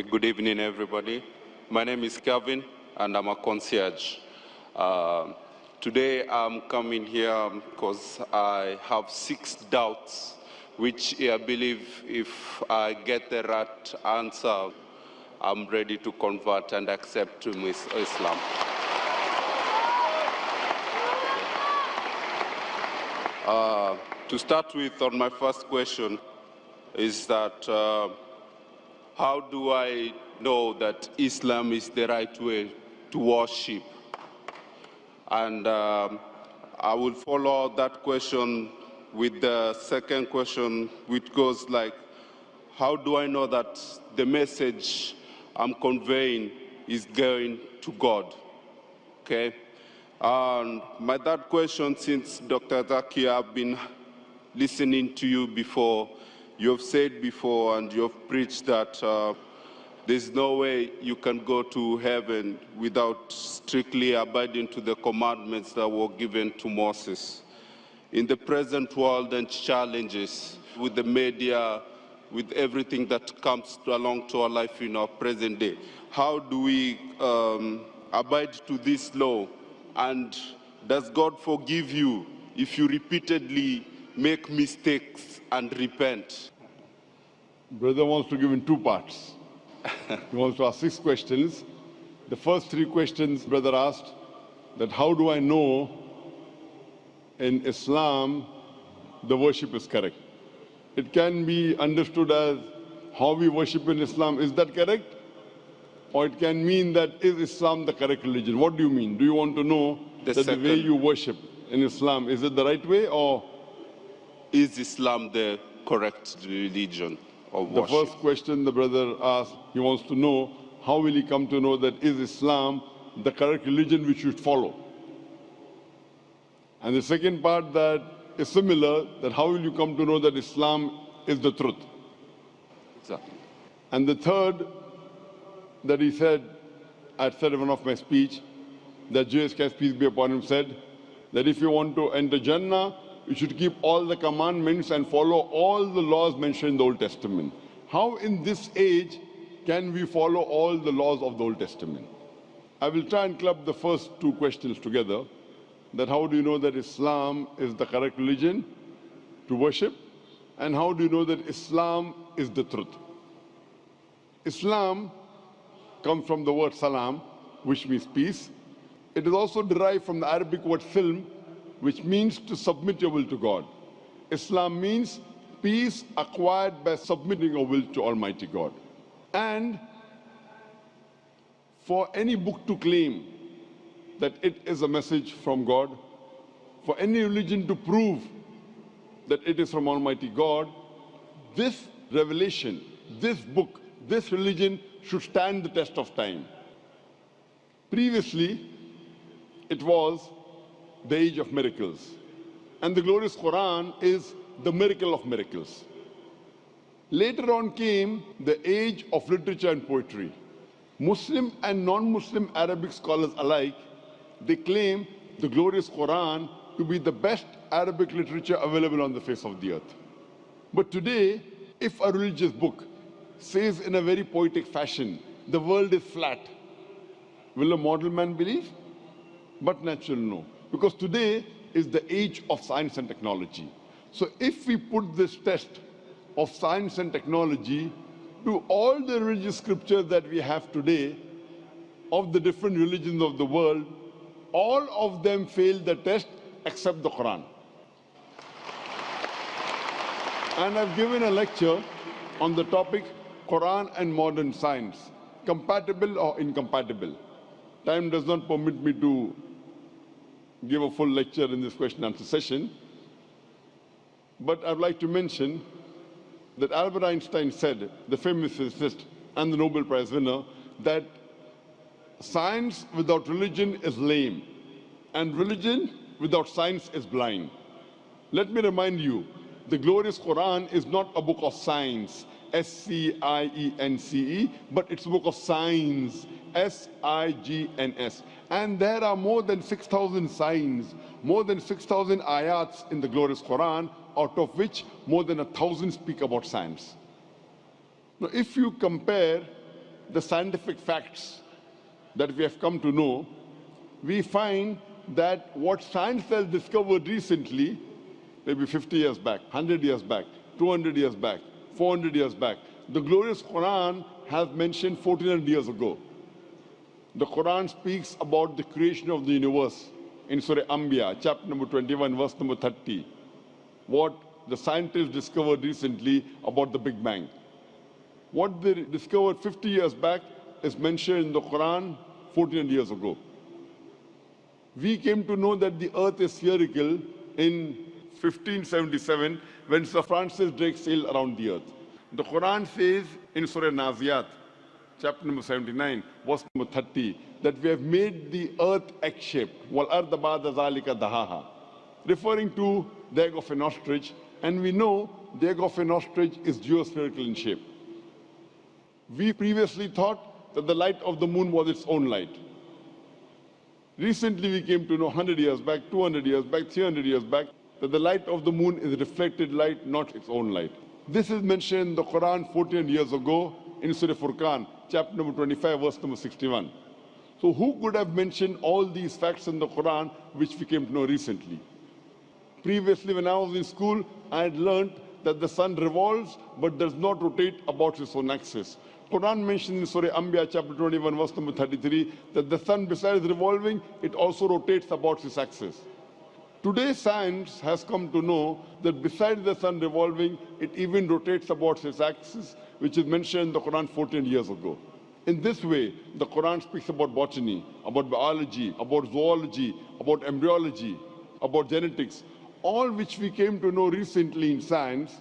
Okay, good evening, everybody. My name is Kevin, and I'm a concierge. Uh, today, I'm coming here because I have six doubts, which I believe if I get the right answer, I'm ready to convert and accept Islam. Uh, to start with, on my first question, is that uh, how do I know that Islam is the right way to worship? And um, I will follow that question with the second question, which goes like, how do I know that the message I'm conveying is going to God? Okay? And my third question, since Dr. Zakir, I've been listening to you before, you have said before and you have preached that uh, there's no way you can go to heaven without strictly abiding to the commandments that were given to Moses. In the present world and challenges with the media, with everything that comes along to our life in our present day, how do we um, abide to this law? And does God forgive you if you repeatedly make mistakes and repent? Brother wants to give in two parts. he wants to ask six questions. The first three questions, brother asked, that how do I know in Islam the worship is correct? It can be understood as how we worship in Islam. Is that correct? Or it can mean that is Islam the correct religion? What do you mean? Do you want to know the that second, the way you worship in Islam, is it the right way or is Islam the correct religion of The first question the brother asked, he wants to know, how will he come to know that is Islam the correct religion we should follow? And the second part that is similar, that how will you come to know that Islam is the truth? Exactly. And the third that he said, I said in one of my speech, that Jesus Christ, peace be upon him, said that if you want to enter Jannah, you should keep all the commandments and follow all the laws mentioned in the Old Testament. How in this age can we follow all the laws of the Old Testament? I will try and club the first two questions together. That how do you know that Islam is the correct religion to worship? And how do you know that Islam is the truth? Islam comes from the word salam, which means peace. It is also derived from the Arabic word silm, which means to submit your will to God. Islam means peace acquired by submitting your will to Almighty God. And for any book to claim that it is a message from God, for any religion to prove that it is from Almighty God, this revelation, this book, this religion should stand the test of time. Previously, it was the age of miracles. And the glorious Quran is the miracle of miracles. Later on came the age of literature and poetry. Muslim and non-Muslim Arabic scholars alike, they claim the glorious Quran to be the best Arabic literature available on the face of the earth. But today, if a religious book says in a very poetic fashion, the world is flat, will a mortal man believe? But natural no. Because today is the age of science and technology. So if we put this test of science and technology to all the religious scriptures that we have today of the different religions of the world, all of them fail the test except the Quran. And I've given a lecture on the topic Quran and modern science, compatible or incompatible. Time does not permit me to give a full lecture in this question and answer session. But I'd like to mention that Albert Einstein said, the famous physicist and the Nobel Prize winner, that science without religion is lame, and religion without science is blind. Let me remind you, the glorious Quran is not a book of science, S-C-I-E-N-C-E, -E, but it's a book of science, S-I-G-N-S. And there are more than 6,000 signs, more than 6,000 ayats in the glorious Quran, out of which more than a thousand speak about science. Now, if you compare the scientific facts that we have come to know, we find that what science has discovered recently, maybe 50 years back, 100 years back, 200 years back, 400 years back, the glorious Quran has mentioned 1400 years ago. The Quran speaks about the creation of the universe in Surah Anbiya, chapter number 21, verse number 30. What the scientists discovered recently about the Big Bang. What they discovered 50 years back is mentioned in the Quran 1400 years ago. We came to know that the earth is spherical in 1577 when Sir Francis Drake sailed around the earth. The Quran says in Surah Naziyat, chapter number 79, verse number 30, that we have made the earth egg-shaped, referring to the egg of an ostrich, and we know the egg of an ostrich is geospherical in shape. We previously thought that the light of the moon was its own light. Recently, we came to know 100 years back, 200 years back, 300 years back, that the light of the moon is reflected light, not its own light. This is mentioned in the Quran 14 years ago in Surah Furqan, chapter number 25, verse number 61. So who could have mentioned all these facts in the Quran, which we came to know recently? Previously, when I was in school, I had learned that the sun revolves but does not rotate about its own axis. Quran mentions in Surah Anbiya chapter 21 verse number 33 that the sun besides revolving, it also rotates about its axis. Today science has come to know that besides the sun revolving, it even rotates about its axis, which is mentioned in the Quran 14 years ago. In this way, the Quran speaks about botany, about biology, about zoology, about embryology, about genetics, all which we came to know recently in science,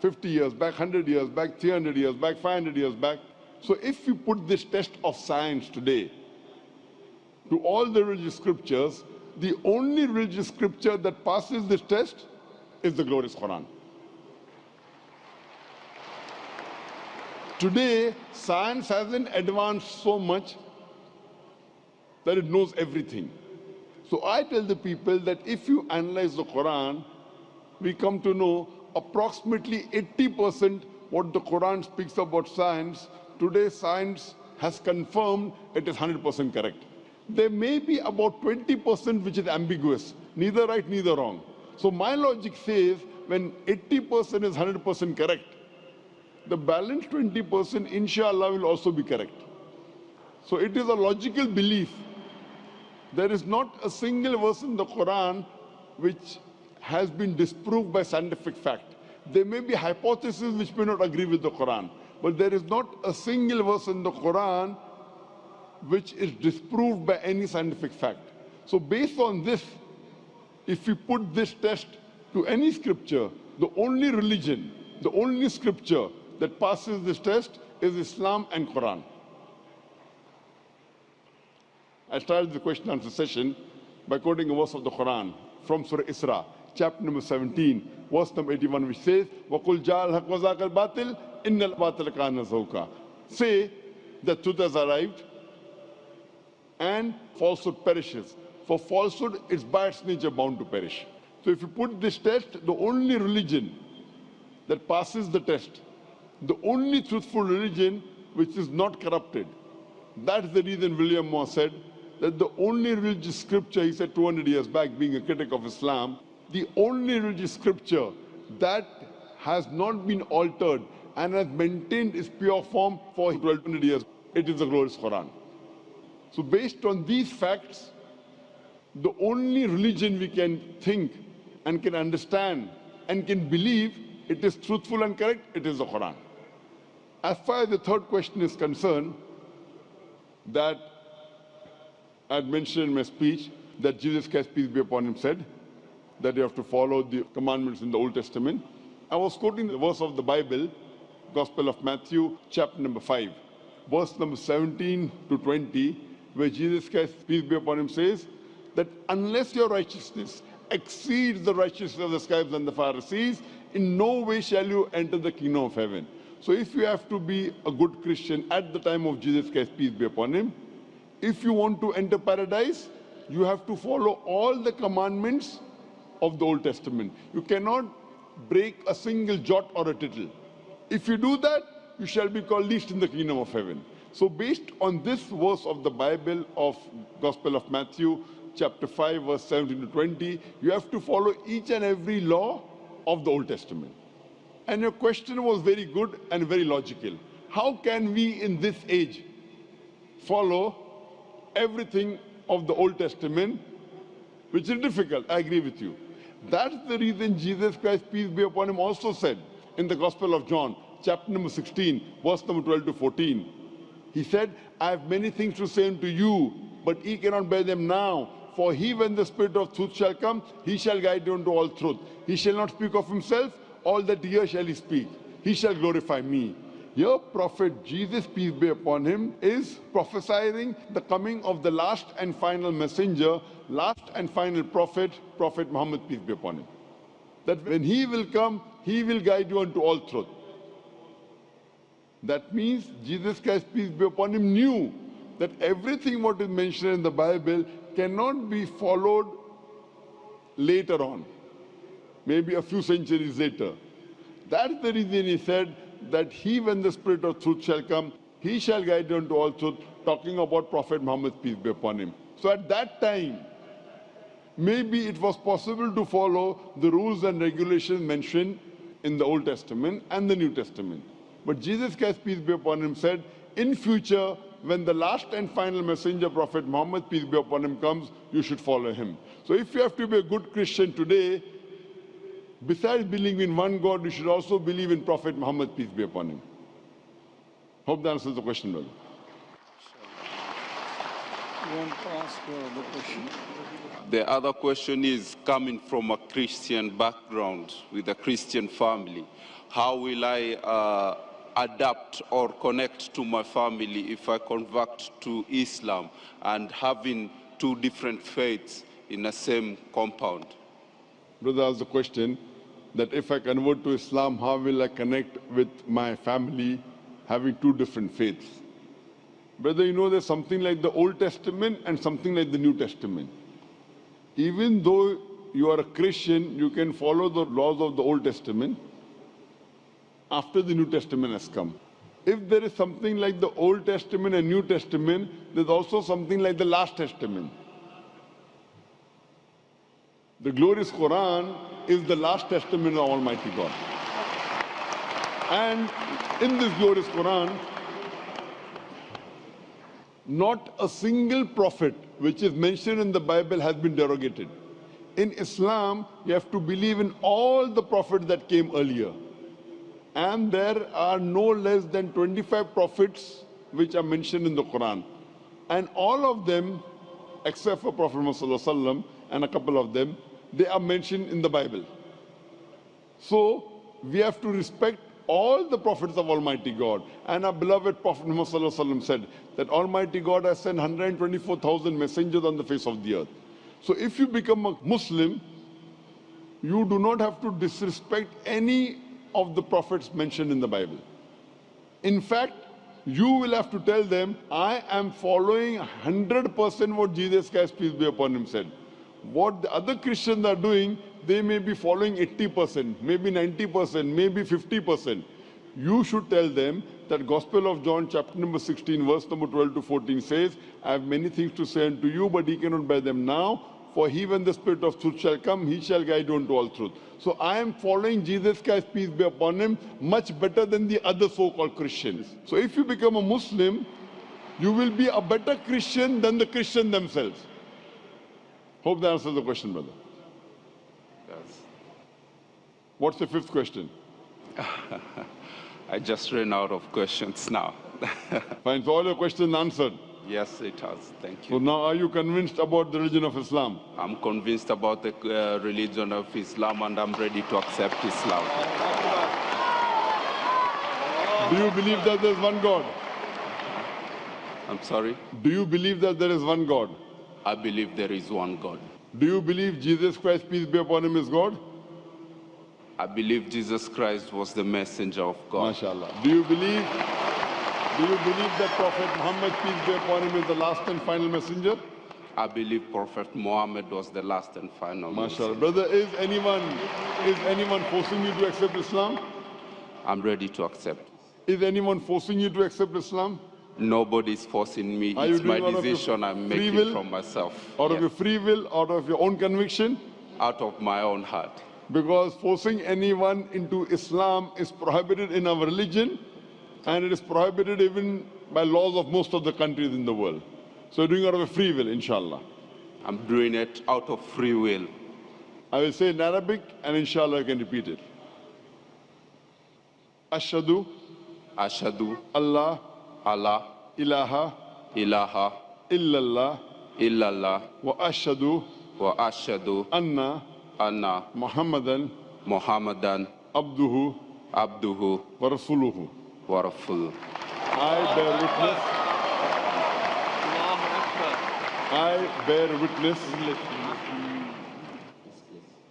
50 years back, 100 years back, 300 years back, 500 years back. So if we put this test of science today to all the religious scriptures, the only religious scripture that passes this test is the glorious Quran. Today, science hasn't advanced so much that it knows everything. So I tell the people that if you analyze the Quran, we come to know approximately 80% what the Quran speaks about science. Today, science has confirmed it is 100% correct. There may be about 20% which is ambiguous, neither right, neither wrong. So my logic says when 80% is 100% correct, the balance 20% inshallah will also be correct. So it is a logical belief there is not a single verse in the Quran which has been disproved by scientific fact. There may be hypotheses which may not agree with the Quran, but there is not a single verse in the Quran which is disproved by any scientific fact. So based on this, if we put this test to any scripture, the only religion, the only scripture that passes this test is Islam and Quran. I started the question answer session by quoting a verse of the Quran from Surah Isra, chapter number 17, verse number 81, which says, وَقُلْ جَاءَ الْحَقْ وَزَاقَ الْبَاطِلِ إِنَّ الْبَاطِلَ كَانَ زَوْقًا Say, the truth has arrived and falsehood perishes. For falsehood is by its nature bound to perish. So if you put this test, the only religion that passes the test, the only truthful religion which is not corrupted, that's the reason William Muir said, that the only religious scripture, he said 200 years back, being a critic of Islam, the only religious scripture that has not been altered and has maintained its pure form for 1200 years, it is the glorious Quran. So based on these facts, the only religion we can think and can understand and can believe it is truthful and correct, it is the Quran. As far as the third question is concerned, that I had mentioned in my speech that Jesus Christ, peace be upon him, said that you have to follow the commandments in the Old Testament. I was quoting the verse of the Bible, Gospel of Matthew, chapter number 5, verse number 17 to 20, where Jesus Christ, peace be upon him, says that unless your righteousness exceeds the righteousness of the scribes and the Pharisees, in no way shall you enter the kingdom of heaven. So if you have to be a good Christian at the time of Jesus Christ, peace be upon him, if you want to enter paradise, you have to follow all the commandments of the Old Testament. You cannot break a single jot or a tittle. If you do that, you shall be called least in the kingdom of heaven. So based on this verse of the Bible of Gospel of Matthew, chapter 5, verse 17 to 20, you have to follow each and every law of the Old Testament. And your question was very good and very logical. How can we in this age follow everything of the Old Testament, which is difficult, I agree with you. That's the reason Jesus Christ, peace be upon him, also said in the Gospel of John, chapter number 16, verse number 12 to 14. He said, I have many things to say unto you, but ye cannot bear them now. For he, when the Spirit of truth shall come, he shall guide you into all truth. He shall not speak of himself, all that he shall he speak. He shall glorify me. Your prophet Jesus, peace be upon him, is prophesying the coming of the last and final messenger, last and final prophet, Prophet Muhammad, peace be upon him. That when he will come, he will guide you unto all truth. That means Jesus Christ, peace be upon him, knew that everything what is mentioned in the Bible cannot be followed later on, maybe a few centuries later. That's the reason he said that he, when the Spirit of truth shall come, he shall guide you unto all truth, talking about Prophet Muhammad, peace be upon him. So at that time, maybe it was possible to follow the rules and regulations mentioned in the Old Testament and the New Testament. But Jesus Christ, peace be upon him, said, in future, when the last and final messenger, Prophet Muhammad, peace be upon him, comes, you should follow him. So if you have to be a good Christian today, besides believing in one God, you should also believe in Prophet Muhammad, peace be upon him. Hope that answers the question, brother. You want to ask the? The other question is coming from a Christian background with a Christian family. How will I uh, adapt or connect to my family if I convert to Islam and having two different faiths in the same compound? Brother asked the question that if I convert to Islam, how will I connect with my family having two different faiths? Brother, you know there's something like the Old Testament and something like the New Testament. Even though you are a Christian, you can follow the laws of the Old Testament after the New Testament has come. If there is something like the Old Testament and New Testament, there's also something like the Last Testament. The glorious Quran is the last testament of Almighty God. And in this glorious Quran, not a single prophet which is mentioned in the Bible has been derogated. In Islam, you have to believe in all the prophets that came earlier. And there are no less than 25 prophets which are mentioned in the Quran. And all of them, except for Prophet Muhammad and a couple of them, they are mentioned in the Bible. So we have to respect all the prophets of Almighty God. And our beloved Prophet Muhammad said that Almighty God has sent 124,000 messengers on the face of the earth. So if you become a Muslim, you do not have to disrespect any of the prophets mentioned in the Bible. In fact, you will have to tell them, I am following 100% what Jesus Christ, peace be upon him, said. What the other Christians are doing, they may be following 80%, maybe 90%, maybe 50%. You should tell them that Gospel of John chapter number 16, verse number 12 to 14 says, I have many things to say unto you, but he cannot bear them now. For he, when the Spirit of truth shall come, he shall guide you into all truth. So I am following Jesus Christ, peace be upon him, much better than the other so-called Christians. So if you become a Muslim, you will be a better Christian than the Christian themselves. Hope that answers the question, brother. Yes. What's the fifth question? I just ran out of questions now. Fine, so all your questions answered. Yes, it has. Thank you. So now are you convinced about the religion of Islam? I'm convinced about the uh, religion of Islam and I'm ready to accept Islam. Do you believe that there is one God? I'm sorry? Do you believe that there is one God? I believe there is one God. Do you believe Jesus Christ, peace be upon him, is God? I believe Jesus Christ was the messenger of God. MashaAllah. Do you believe, do you believe that Prophet Muhammad, peace be upon him, is the last and final messenger? I believe Prophet Muhammad was the last and final messenger. Brother, is anyone, is anyone forcing you to accept Islam? I'm ready to accept. Is anyone forcing you to accept Islam? Nobody's forcing me. Are it's my doing out of your decision I'm making will? from myself. Out of your free will, out of your own conviction? out of my own heart. Because forcing anyone into Islam is prohibited in our religion and it is prohibited even by laws of most of the countries in the world. So doing it out of a free will, inshallah. I'm doing it out of free will. I will say in Arabic and inshallah I can repeat it. Ashadu Ashadu Allah Allah ilaha ilaha illallah illallah wa ashadu wa ashadu anna anna Muhammadan Muhammadan abduhu abduhu wa rasuluhu. I bear witness. I bear witness.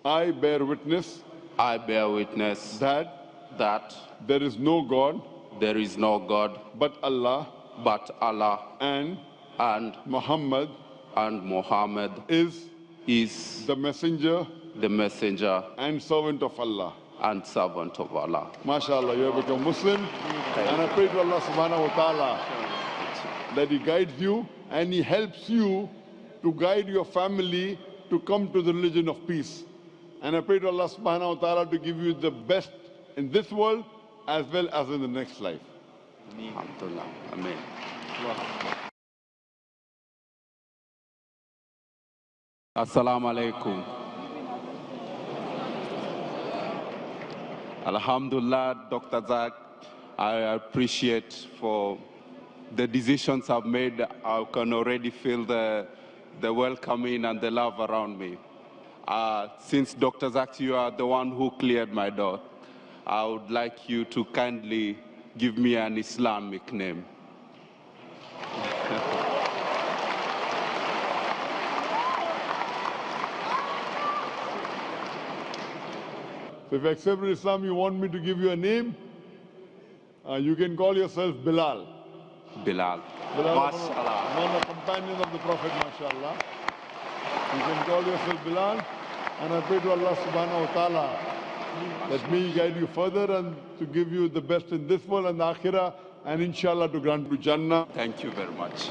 I bear witness I bear witness that that there is no God there is no God but Allah but Allah and and Muhammad and Muhammad is is the messenger the messenger and servant of Allah. And servant of Allah. MashaAllah, you have become Muslim. And I pray to Allah subhanahu wa ta'ala that He guides you and He helps you to guide your family to come to the religion of peace. And I pray to Allah subhanahu wa ta'ala to give you the best in this world as well as in the next life. Alhamdulillah. Amen. Assalamu alaikum. Alhamdulillah, Dr. Zak, I appreciate for the decisions I've made. I can already feel the, the welcoming and the love around me. Uh, since Dr. Zak, you are the one who cleared my door, I would like you to kindly give me an Islamic name. So if you accepted Islam, you want me to give you a name? Uh, you can call yourself Bilal. Bilal. Bilal, MashaAllah. one of the companions of the Prophet, mashallah. You can call yourself Bilal, and I pray to Allah subhanahu wa ta'ala that may guide you further and to give you the best in this world and the akhirah, and inshallah to grant you Jannah. Thank you very much.